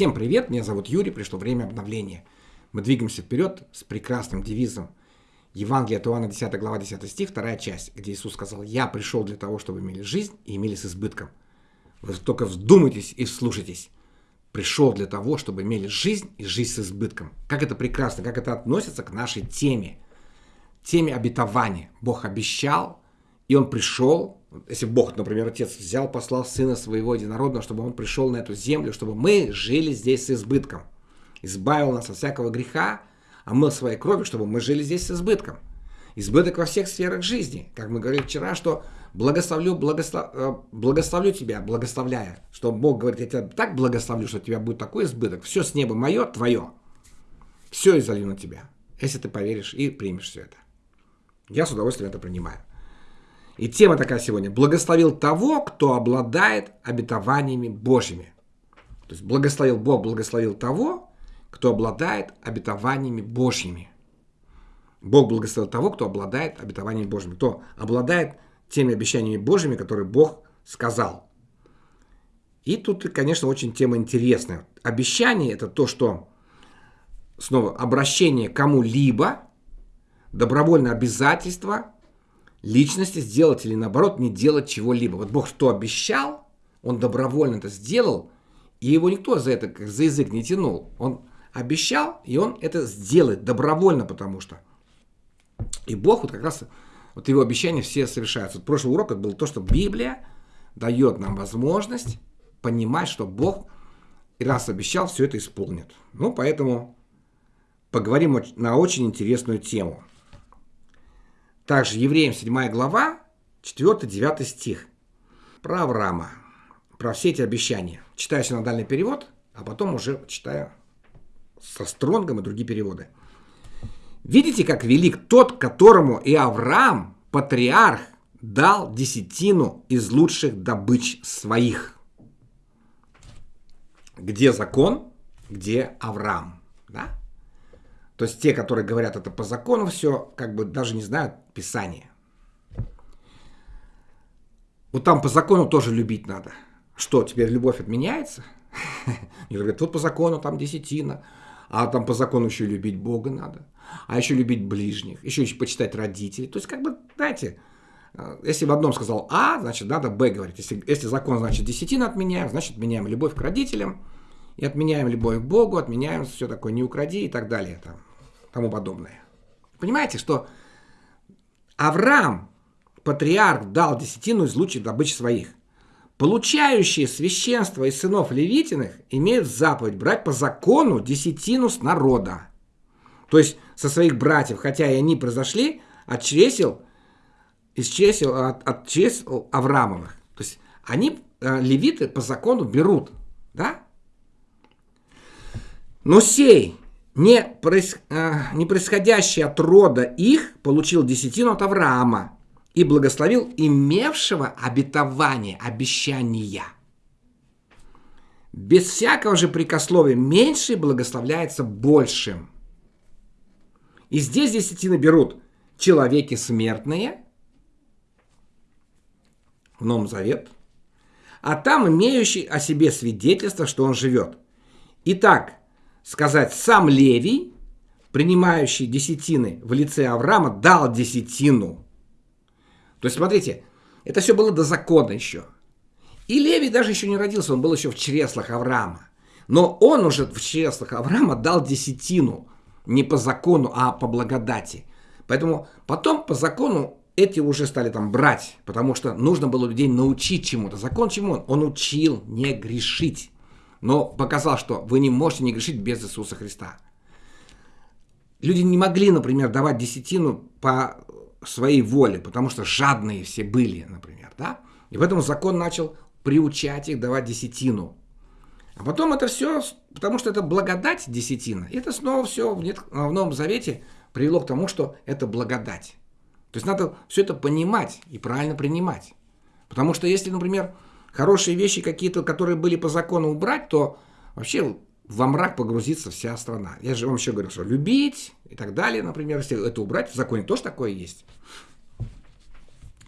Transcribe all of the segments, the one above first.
Всем привет, меня зовут Юрий, пришло время обновления. Мы двигаемся вперед с прекрасным девизом Евангелие от Иоанна 10 глава 10 стих, вторая часть, где Иисус сказал, «Я пришел для того, чтобы имели жизнь и имели с избытком». Вы только вздумайтесь и вслушайтесь. Пришел для того, чтобы имели жизнь и жизнь с избытком. Как это прекрасно, как это относится к нашей теме. Теме обетования. Бог обещал, и Он пришел, если Бог, например, Отец взял, послал Сына Своего Единородного, чтобы Он пришел на эту землю, чтобы мы жили здесь с избытком, избавил нас от всякого греха, а мы своей кровью, чтобы мы жили здесь с избытком. Избыток во всех сферах жизни. Как мы говорили вчера, что благословлю, благослов, э, благословлю тебя, благословляя. Что Бог говорит, я тебя так благословлю, что у тебя будет такой избыток. Все с неба мое, твое. Все изолью на тебя. Если ты поверишь и примешь все это. Я с удовольствием это принимаю. И тема такая сегодня. Благословил того, кто обладает обетованиями Божьими. То есть благословил Бог, благословил того, кто обладает обетованиями Божьими. Бог благословил того, кто обладает обетованиями Божьими. Кто обладает теми обещаниями Божьими, которые Бог сказал. И тут, конечно, очень тема интересная. Обещание – это то, что, снова, обращение кому-либо, добровольное обязательство – личности сделать или наоборот не делать чего-либо. Вот Бог что обещал, он добровольно это сделал, и его никто за это как за язык не тянул. Он обещал, и он это сделает добровольно, потому что. И Бог вот как раз, вот его обещания все совершаются. Вот прошлый урок это был то, что Библия дает нам возможность понимать, что Бог раз обещал, все это исполнит. Ну, поэтому поговорим на очень интересную тему – также Евреям 7 глава, 4-9 стих. Про Авраама, про все эти обещания. Читаю синодальный перевод, а потом уже читаю со Стронгом и другие переводы. Видите, как велик тот, которому и Авраам, патриарх, дал десятину из лучших добыч своих. Где закон, где Авраам. Да? То есть те, которые говорят это по закону, все как бы даже не знают Писания. Вот там по закону тоже любить надо. Что, теперь любовь отменяется? И говорят, вот по закону там десятина, а там по закону еще любить Бога надо, а еще любить ближних, еще, еще почитать родителей. То есть, как бы, знаете, э, если в одном сказал А, значит, надо Б говорить. Если, если закон, значит, десятина отменяем, значит, отменяем любовь к родителям, и отменяем любовь к Богу, отменяем все такое, не укради и так далее. Там тому подобное. Понимаете, что Авраам, патриарх, дал десятину из лучших добычи своих. Получающие священство из сынов Левитиных имеют заповедь брать по закону десятину с народа. То есть со своих братьев, хотя и они произошли от чресел, из чресел, от, от чресел Авраамовых. То есть они, э, левиты, по закону берут. Да? Но сей, не, проис... э, не происходящий от рода их получил десятину от Авраама и благословил имевшего обетование, обещания. Без всякого же прикословия меньший благословляется большим. И здесь десятины берут человеки смертные, в Новом Завет, а там имеющий о себе свидетельство, что он живет. Итак, сказать, сам Левий, принимающий десятины в лице Авраама, дал десятину. То есть, смотрите, это все было до закона еще. И Левий даже еще не родился, он был еще в чреслах Авраама. Но он уже в чреслах Авраама дал десятину. Не по закону, а по благодати. Поэтому потом по закону эти уже стали там брать, потому что нужно было людей научить чему-то. Закон чему он? Он учил не грешить но показал, что вы не можете не грешить без Иисуса Христа. Люди не могли, например, давать десятину по своей воле, потому что жадные все были, например, да? И поэтому закон начал приучать их давать десятину. А потом это все, потому что это благодать десятина, и это снова все в, Новом Завете привело к тому, что это благодать. То есть надо все это понимать и правильно принимать. Потому что если, например, хорошие вещи какие-то, которые были по закону убрать, то вообще во мрак погрузится вся страна. Я же вам еще говорил, что любить и так далее, например, если это убрать, в законе тоже такое есть.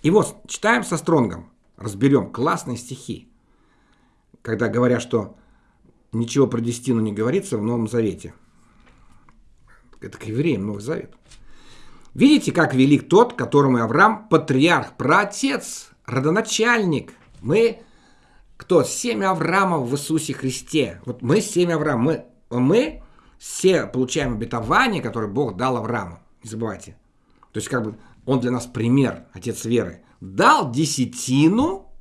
И вот, читаем со Стронгом, разберем классные стихи, когда говорят, что ничего про десятину не говорится в Новом Завете. Это к евреям Новый Завет. Видите, как велик тот, которому Авраам патриарх, праотец, родоначальник. Мы кто? Семя Авраама в Иисусе Христе. Вот мы семя Авраама. Мы, мы все получаем обетование, которое Бог дал Аврааму. Не забывайте. То есть как бы он для нас пример, отец веры. Дал десятину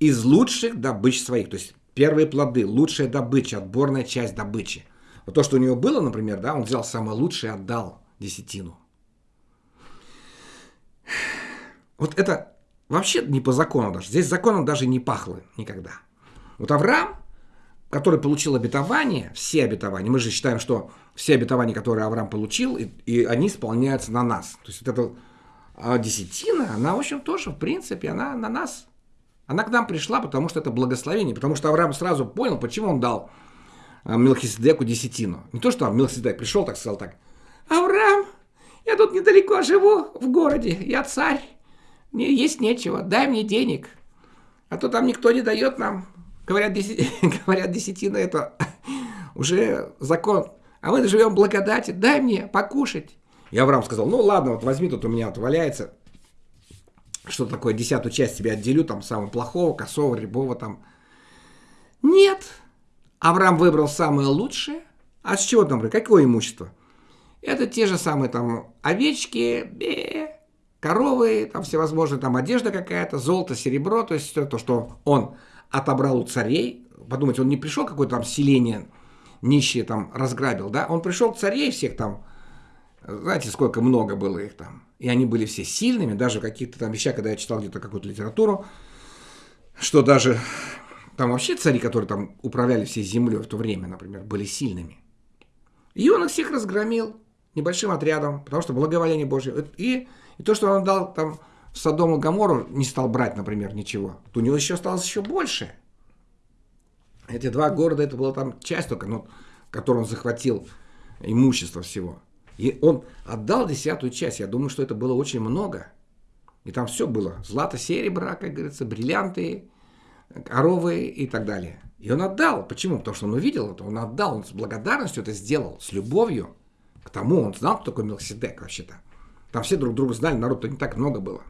из лучших добыч своих. То есть первые плоды, лучшая добыча, отборная часть добычи. Вот то, что у него было, например, да, он взял самое лучшее и отдал десятину. Вот это вообще не по закону даже. Здесь законом даже не пахло никогда. Вот Авраам, который получил обетование, все обетования, мы же считаем, что все обетования, которые Авраам получил, и, и они исполняются на нас. То есть вот эта а десятина, она, в общем, тоже, в принципе, она на нас. Она к нам пришла, потому что это благословение, потому что Авраам сразу понял, почему он дал а, Мелхиседеку десятину. Не то, что там Мелхиседек пришел, так сказал так, Авраам, я тут недалеко живу, в городе, я царь, мне есть нечего, дай мне денег. А то там никто не дает нам. Говорят, деся... говорят десятина это уже закон. А мы живем в благодати, дай мне покушать. И Авраам сказал, ну ладно, вот возьми, тут у меня вот что такое, десятую часть тебе отделю, там, самого плохого, косого, рябого, там. Нет. Авраам выбрал самое лучшее. А с чего там, какое имущество? Это те же самые там овечки, коровы, там всевозможные, там одежда какая-то, золото, серебро, то есть все то, что он отобрал у царей. Подумайте, он не пришел какое-то там селение нищие там разграбил, да? Он пришел к царей всех там, знаете, сколько много было их там. И они были все сильными, даже в каких-то там вещах, когда я читал где-то какую-то литературу, что даже там вообще цари, которые там управляли всей землей в то время, например, были сильными. И он их всех разгромил небольшим отрядом, потому что благоволение Божье. И, и то, что он дал там Содому Гамору, не стал брать, например, ничего, то у него еще осталось еще больше. Эти два города, это была там часть только, ну, которую он захватил имущество всего. И он отдал десятую часть. Я думаю, что это было очень много. И там все было. Злато, серебро, как говорится, бриллианты, коровы и так далее. И он отдал. Почему? Потому что он увидел это. Он отдал. Он с благодарностью это сделал. С любовью к тому. Он знал, кто такой Мелхиседек вообще-то. Там все друг друга знали. Народ-то не так много было.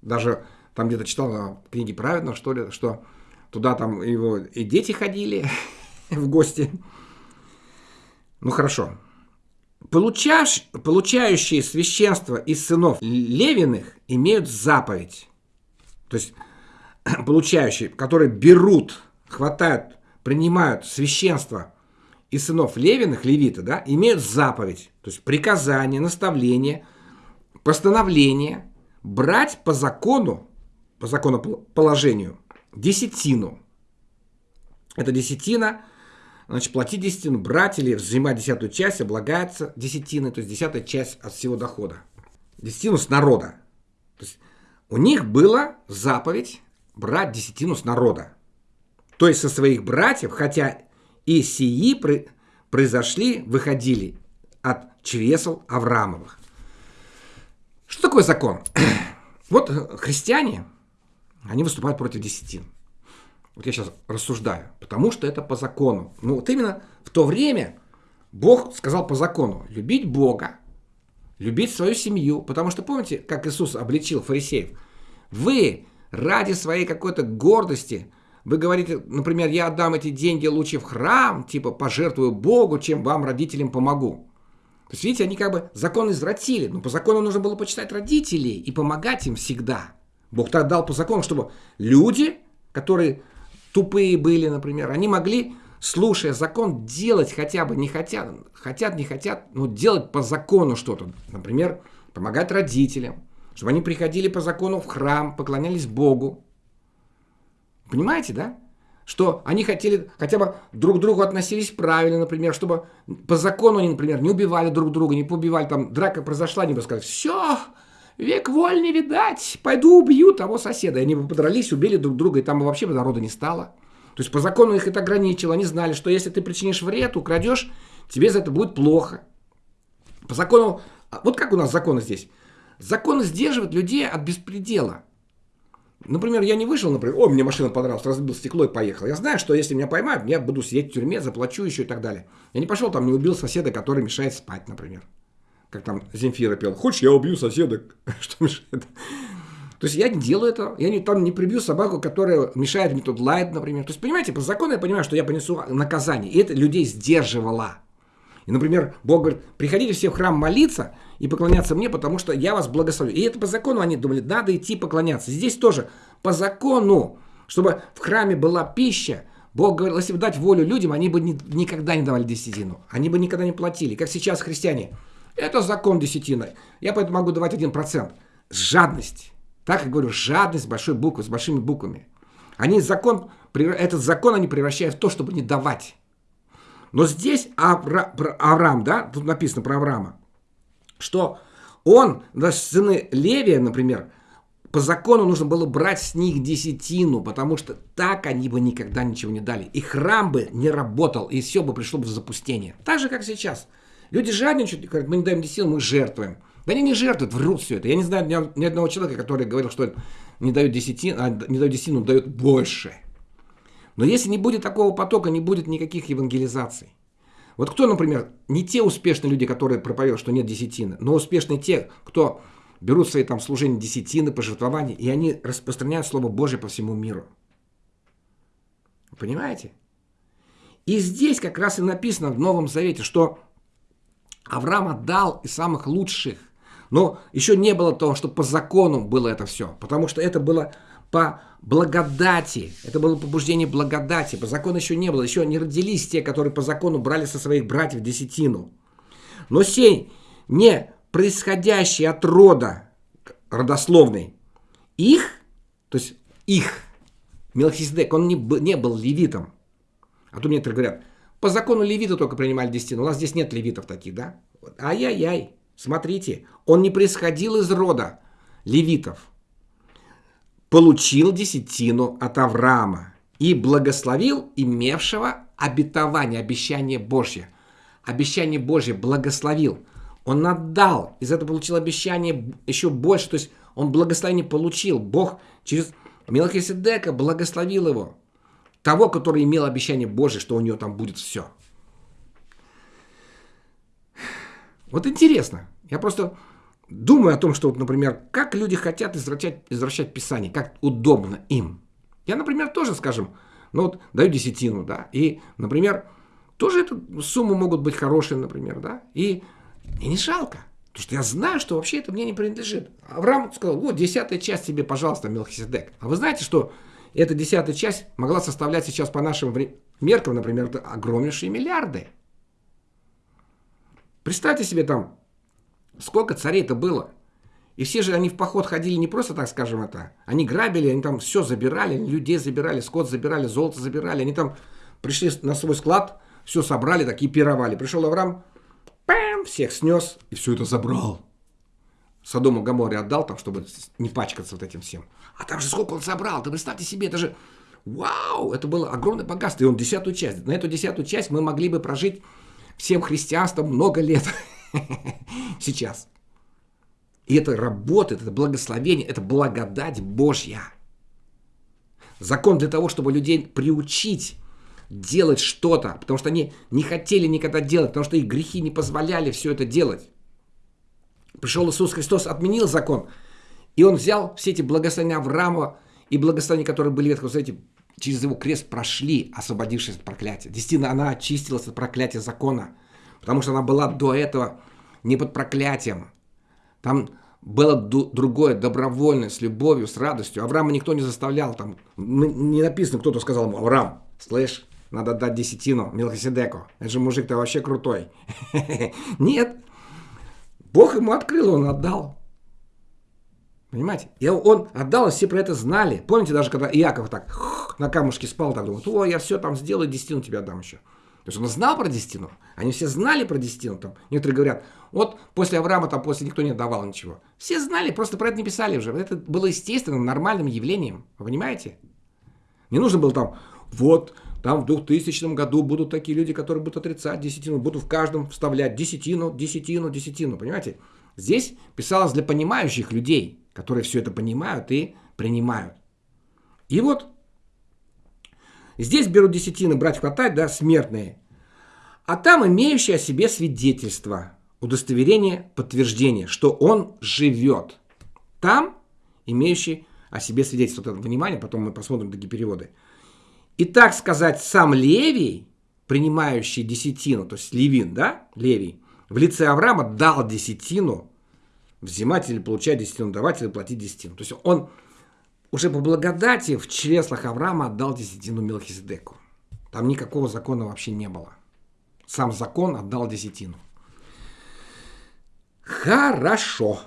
Даже там где-то читал в книге праведного, что ли, что туда там его и дети ходили в гости. Ну хорошо. Получаш, получающие священство из сынов Левиных имеют заповедь. То есть получающие, которые берут, хватают, принимают священство из сынов Левиных, левита, да, имеют заповедь. То есть приказание, наставление, постановление брать по закону, по законоположению, десятину. Это десятина Значит, платить десятину, брать или взимать десятую часть облагается десятиной, то есть десятая часть от всего дохода. Десятину с народа. То есть у них была заповедь брать десятину с народа. То есть со своих братьев, хотя и сии произошли, выходили от чресл Авраамовых. Что такое закон? Вот христиане, они выступают против десятин. Вот я сейчас рассуждаю. Потому что это по закону. Ну вот именно в то время Бог сказал по закону. Любить Бога, любить свою семью. Потому что помните, как Иисус обличил фарисеев? Вы ради своей какой-то гордости, вы говорите, например, я отдам эти деньги лучше в храм, типа пожертвую Богу, чем вам, родителям, помогу. То есть, видите, они как бы закон извратили. Но по закону нужно было почитать родителей и помогать им всегда. Бог так дал по закону, чтобы люди, которые тупые были, например, они могли, слушая закон, делать хотя бы не хотят, хотят, не хотят, но делать по закону что-то. Например, помогать родителям, чтобы они приходили по закону в храм, поклонялись Богу. Понимаете, да? Что они хотели, хотя бы друг к другу относились правильно, например, чтобы по закону они, например, не убивали друг друга, не побивали, там драка произошла, они бы сказали, все, Век воль видать, пойду убью того соседа. И они бы подрались, убили друг друга, и там бы вообще народа не стало. То есть по закону их это ограничило. Они знали, что если ты причинишь вред, украдешь, тебе за это будет плохо. По закону, а вот как у нас законы здесь? Законы сдерживают людей от беспредела. Например, я не вышел, например, ой, мне машина понравилась, разбил стекло и поехал. Я знаю, что если меня поймают, я буду сидеть в тюрьме, заплачу еще и так далее. Я не пошел там, не убил соседа, который мешает спать, например. Как там Земфира пел, хочешь, я убью соседа, что мешает. То есть я не делаю это, я не, там не прибью собаку, которая мешает мне тут лает, например. То есть, понимаете, по закону я понимаю, что я понесу наказание. И это людей сдерживало. И, например, Бог говорит, приходите все в храм молиться и поклоняться мне, потому что я вас благословлю. И это по закону они думали, надо идти поклоняться. Здесь тоже по закону, чтобы в храме была пища, Бог говорил, если бы дать волю людям, они бы ни, никогда не давали десятину. Они бы никогда не платили. Как сейчас христиане. Это закон десятины. Я поэтому могу давать один процент. Жадность. Так я говорю, жадность большой буквы, с большими буквами. Они закон, этот закон они превращают в то, чтобы не давать. Но здесь Авра, Авраам, да, тут написано про Авраама, что он, даже сыны Левия, например, по закону нужно было брать с них десятину, потому что так они бы никогда ничего не дали. И храм бы не работал, и все бы пришло бы в запустение. Так же, как сейчас. Люди жадничают, говорят, мы не даем десятину, мы жертвуем. Да они не жертвуют, врут все это. Я не знаю ни, одного человека, который говорил, что не дают десятину, а не дают десятину, дают больше. Но если не будет такого потока, не будет никаких евангелизаций. Вот кто, например, не те успешные люди, которые проповедуют, что нет десятины, но успешные те, кто берут свои там служения десятины, пожертвования, и они распространяют Слово Божье по всему миру. Понимаете? И здесь как раз и написано в Новом Завете, что Авраам отдал из самых лучших но еще не было того, что по закону было это все, потому что это было по благодати. Это было побуждение благодати. По закону еще не было. Еще не родились те, которые по закону брали со своих братьев десятину. Но сей, не происходящий от рода родословный, их, то есть их, Мелхиседек, он не, не был левитом. А то мне говорят, по закону левиты только принимали десятину. У нас здесь нет левитов таких, да? Ай-яй-яй. Смотрите, он не происходил из рода левитов. Получил десятину от Авраама и благословил имевшего обетование, обещание Божье. Обещание Божье благословил. Он отдал, из этого получил обещание еще больше, то есть он благословение получил. Бог через Мелхиседека благословил его. Того, который имел обещание Божье, что у него там будет все. Вот интересно. Я просто думаю о том, что, вот, например, как люди хотят извращать, извращать Писание, как удобно им. Я, например, тоже, скажем, ну вот даю десятину, да, и, например, тоже эту сумму могут быть хорошие, например, да, и, и не жалко. Потому что я знаю, что вообще это мне не принадлежит. Авраам сказал, вот, десятая часть тебе, пожалуйста, Мелхиседек. А вы знаете, что эта десятая часть могла составлять сейчас по нашим меркам, например, огромнейшие миллиарды. Представьте себе там, сколько царей-то было. И все же они в поход ходили не просто так, скажем это. Они грабили, они там все забирали, людей забирали, скот забирали, золото забирали. Они там пришли на свой склад, все собрали, такие пировали. Пришел Авраам, пам, всех снес и все это забрал. Содому Гаморе отдал там, чтобы не пачкаться вот этим всем. А там же сколько он собрал, ты представьте себе, это же, вау, это было огромное богатство. И он десятую часть. На эту десятую часть мы могли бы прожить всем христианством много лет сейчас. И это работает, это благословение, это благодать Божья. Закон для того, чтобы людей приучить делать что-то, потому что они не хотели никогда делать, потому что их грехи не позволяли все это делать. Пришел Иисус Христос, отменил закон, и Он взял все эти благословения Авраама и благословения, которые были в Ветхом через его крест прошли, освободившись от проклятия. Действительно, она очистилась от проклятия закона, потому что она была до этого не под проклятием. Там было другое, добровольное, с любовью, с радостью. Авраама никто не заставлял. Там не написано, кто-то сказал ему, Авраам, слышь, надо дать десятину Мелхиседеку. Это же мужик-то вообще крутой. Нет. Бог ему открыл, он отдал. Понимаете? И он отдал, и все про это знали. Помните, даже когда Иаков так на камушке спал, так думал, о, я все там сделаю, десятину тебе отдам еще. То есть он знал про десятину. Они все знали про десятину. Там. Некоторые говорят, вот после Авраама там после никто не давал ничего. Все знали, просто про это не писали уже. Это было естественным, нормальным явлением. Вы понимаете? Не нужно было там, вот, там в 2000 году будут такие люди, которые будут отрицать десятину, будут в каждом вставлять десятину, десятину, десятину. Понимаете? Здесь писалось для понимающих людей, которые все это понимают и принимают. И вот здесь берут десятины брать хватать, да, смертные. А там имеющие о себе свидетельство, удостоверение, подтверждение, что он живет. Там имеющий о себе свидетельство. Вот это внимание, потом мы посмотрим такие переводы. И так сказать, сам Левий, принимающий десятину, то есть Левин, да, Левий, в лице Авраама дал десятину, взимать или получать десятину, давать или платить десятину. То есть он уже по благодати в чреслах Авраама отдал десятину Мелхиседеку. Там никакого закона вообще не было. Сам закон отдал десятину. Хорошо.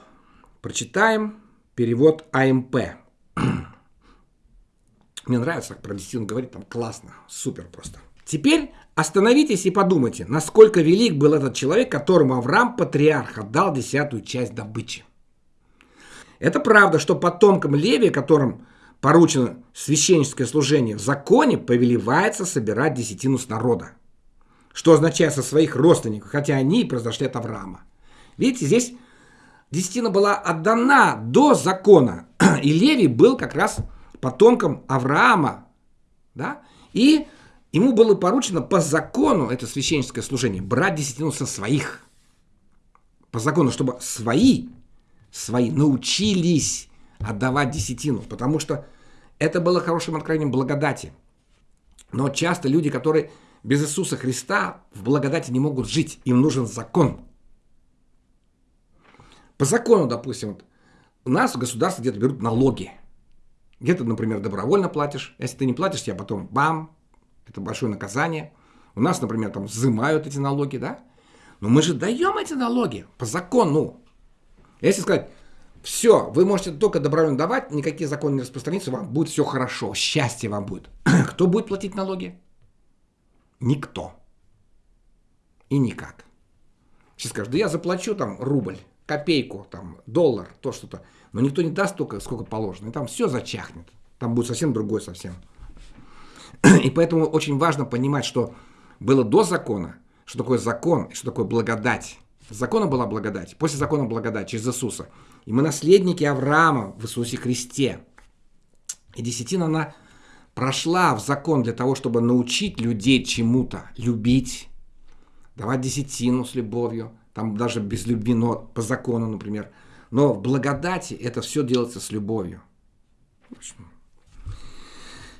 Прочитаем перевод АМП. Мне нравится, как про десятину говорит, там классно, супер просто. Теперь остановитесь и подумайте, насколько велик был этот человек, которому Авраам, патриарх, отдал десятую часть добычи. Это правда, что потомкам Левия, которым поручено священническое служение в законе, повелевается собирать десятину с народа. Что означает со своих родственников, хотя они и произошли от Авраама. Видите, здесь десятина была отдана до закона, и Левий был как раз потомком Авраама, да, и ему было поручено по закону, это священническое служение, брать десятину со своих. По закону, чтобы свои, свои научились отдавать десятину, потому что это было хорошим откровением благодати. Но часто люди, которые без Иисуса Христа в благодати не могут жить, им нужен закон. По закону, допустим, вот, у нас в государстве где-то берут налоги – где-то, например, добровольно платишь. Если ты не платишь, тебя потом бам, это большое наказание. У нас, например, там взимают эти налоги, да? Но мы же даем эти налоги по закону. Если сказать, все, вы можете только добровольно давать, никакие законы не распространятся, вам будет все хорошо, счастье вам будет. Кто будет платить налоги? Никто. И никак. Сейчас скажут, да я заплачу там рубль, копейку, там, доллар, то что-то. Но никто не даст столько, сколько положено. И там все зачахнет. Там будет совсем другой совсем. И поэтому очень важно понимать, что было до закона, что такое закон что такое благодать. Закона была благодать, после закона благодать через Иисуса. И мы наследники Авраама в Иисусе Христе. И десятина, она прошла в закон для того, чтобы научить людей чему-то. Любить, давать десятину с любовью, там даже без любви, но по закону, например – но в благодати это все делается с любовью.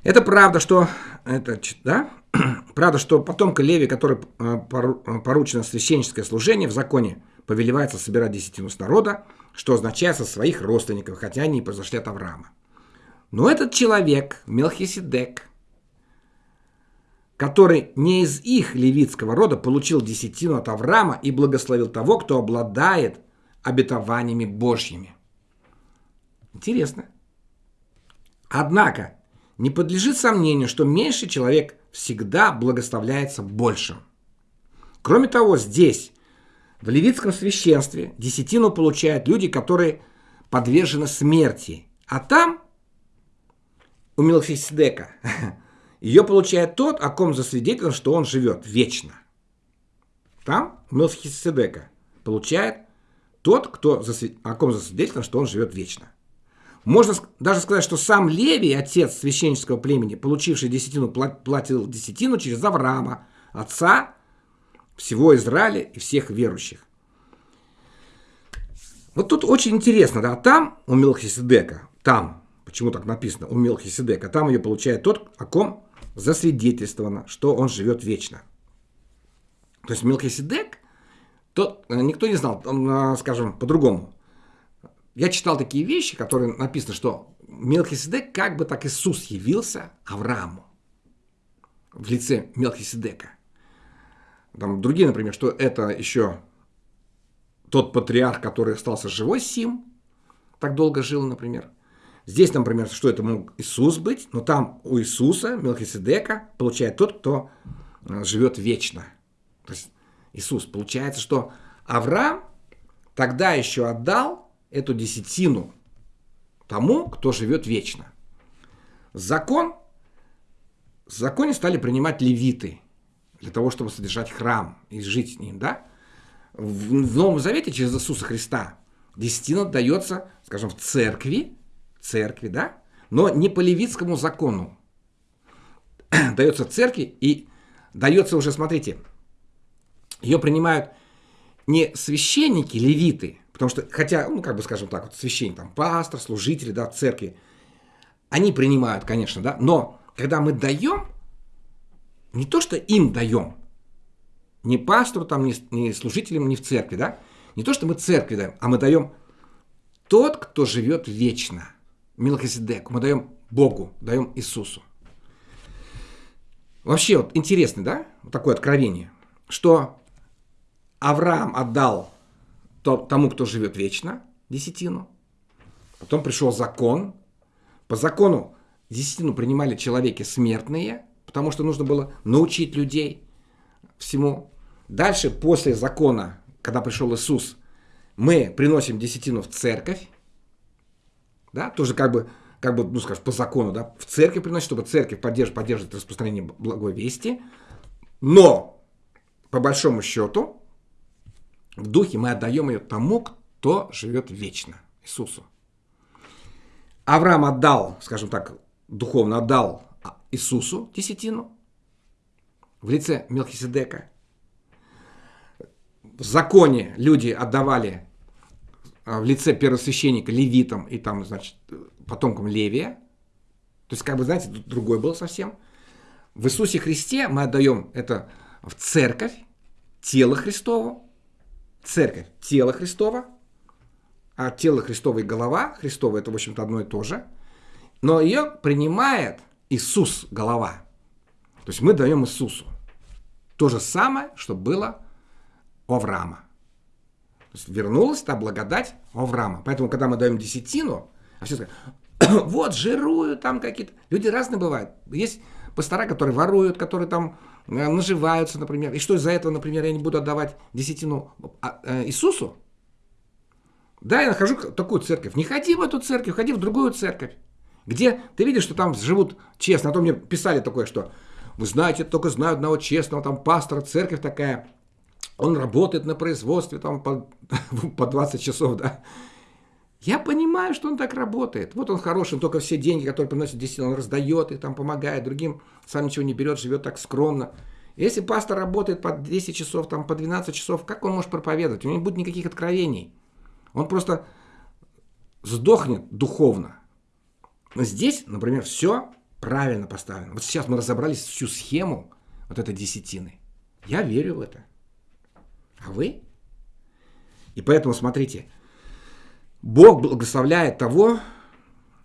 Это правда, что это, да? правда, что потомка Леви, который э, э, поручено священническое служение в законе, повелевается собирать десятину с народа, что означает со своих родственников, хотя они и произошли от Авраама. Но этот человек, Мелхиседек, который не из их левитского рода получил десятину от Авраама и благословил того, кто обладает обетованиями Божьими. Интересно. Однако, не подлежит сомнению, что меньший человек всегда благословляется большим. Кроме того, здесь, в левитском священстве, десятину получают люди, которые подвержены смерти. А там, у Мелхиседека, ее получает тот, о ком засвидетельно, что он живет вечно. Там, у Мелхиседека, получает тот, кто о ком засвидетельствовано, что он живет вечно. Можно даже сказать, что сам Левий, отец священнического племени, получивший десятину, платил десятину через Авраама, отца всего Израиля и всех верующих. Вот тут очень интересно, да, там у Мелхиседека, там, почему так написано, у Мелхиседека, там ее получает тот, о ком засвидетельствовано, что он живет вечно. То есть Мелхиседек то э, никто не знал, э, скажем, по-другому. Я читал такие вещи, которые написано, что Мелхиседек как бы так Иисус явился Аврааму в лице Мелхиседека. Там другие, например, что это еще тот патриарх, который остался живой, Сим, так долго жил, например. Здесь, например, что это мог Иисус быть, но там у Иисуса, Мелхиседека, получает тот, кто э, живет вечно. То есть Иисус. Получается, что Авраам тогда еще отдал эту десятину тому, кто живет вечно. Закон, в законе стали принимать левиты для того, чтобы содержать храм и жить с ним, да? В, в Новом Завете через Иисуса Христа десятина дается, скажем, в церкви, церкви, да? но не по левитскому закону. Дается церкви и дается уже, смотрите, ее принимают не священники, левиты, потому что, хотя, ну, как бы, скажем так, вот священник, там, пастор, служители, да, церкви, они принимают, конечно, да, но когда мы даем, не то, что им даем, не пастору, там, не, не служителям, не в церкви, да, не то, что мы церкви даем, а мы даем тот, кто живет вечно. Милхиседеку. Мы даем Богу, даем Иисусу. Вообще, вот интересно, да, вот такое откровение, что Авраам отдал тому, кто живет вечно, десятину. Потом пришел закон. По закону десятину принимали человеки смертные, потому что нужно было научить людей всему. Дальше, после закона, когда пришел Иисус, мы приносим десятину в церковь, да, тоже как бы, как бы, ну, скажем, по закону, да, в церковь приносит, чтобы церковь поддерживает, поддерживает распространение благой вести, но, по большому счету, в духе мы отдаем ее тому, кто живет вечно, Иисусу. Авраам отдал, скажем так, духовно отдал Иисусу десятину в лице Мелхиседека. В законе люди отдавали а, в лице первосвященника левитам и там, значит, потомкам Левия. То есть, как бы, знаете, другой был совсем. В Иисусе Христе мы отдаем это в церковь, тело Христово, церковь, тело Христово, а тело Христово и голова Христова это, в общем-то, одно и то же, но ее принимает Иисус, голова. То есть мы даем Иисусу. То же самое, что было у Авраама. То есть вернулась та благодать Авраама. Поэтому, когда мы даем десятину, а все сказать, вот, жируют там какие-то. Люди разные бывают. Есть пастора, которые воруют, которые там наживаются, например. И что из-за этого, например, я не буду отдавать десятину а, э, Иисусу? Да, я нахожу такую церковь. Не ходи в эту церковь, ходи в другую церковь. Где ты видишь, что там живут честно. А то мне писали такое, что вы знаете, только знаю одного честного, там пастора, церковь такая он работает на производстве там по, по 20 часов, да. Я понимаю, что он так работает. Вот он хороший, он только все деньги, которые приносит действительно, он раздает их, там помогает другим, сам ничего не берет, живет так скромно. Если пастор работает по 10 часов, там, по 12 часов, как он может проповедовать? У него не будет никаких откровений. Он просто сдохнет духовно. Но здесь, например, все правильно поставлено. Вот сейчас мы разобрались всю схему вот этой десятины. Я верю в это. А вы? И поэтому, смотрите, Бог благословляет того,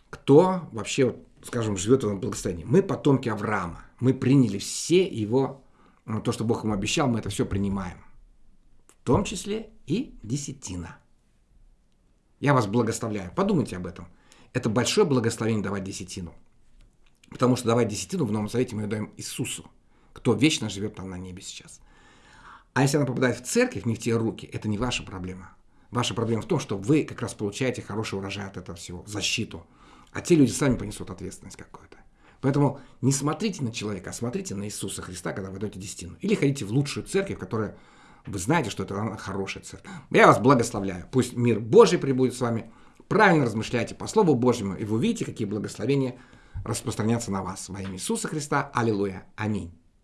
кто вообще, скажем, живет в этом благословении. Мы потомки Авраама. Мы приняли все его, ну, то, что Бог ему обещал, мы это все принимаем. В том числе и десятина. Я вас благословляю. Подумайте об этом. Это большое благословение давать десятину. Потому что давать десятину в Новом Завете мы даем Иисусу, кто вечно живет там на небе сейчас. А если она попадает в церковь, не в те руки, это не ваша проблема. Ваша проблема в том, что вы как раз получаете хороший урожай от этого всего, защиту. А те люди сами понесут ответственность какую-то. Поэтому не смотрите на человека, а смотрите на Иисуса Христа, когда вы даете десятину. Или ходите в лучшую церковь, которая вы знаете, что это хорошая церковь. Я вас благословляю. Пусть мир Божий прибудет с вами. Правильно размышляйте по Слову Божьему, и вы увидите, какие благословения распространятся на вас. Во имя Иисуса Христа. Аллилуйя. Аминь.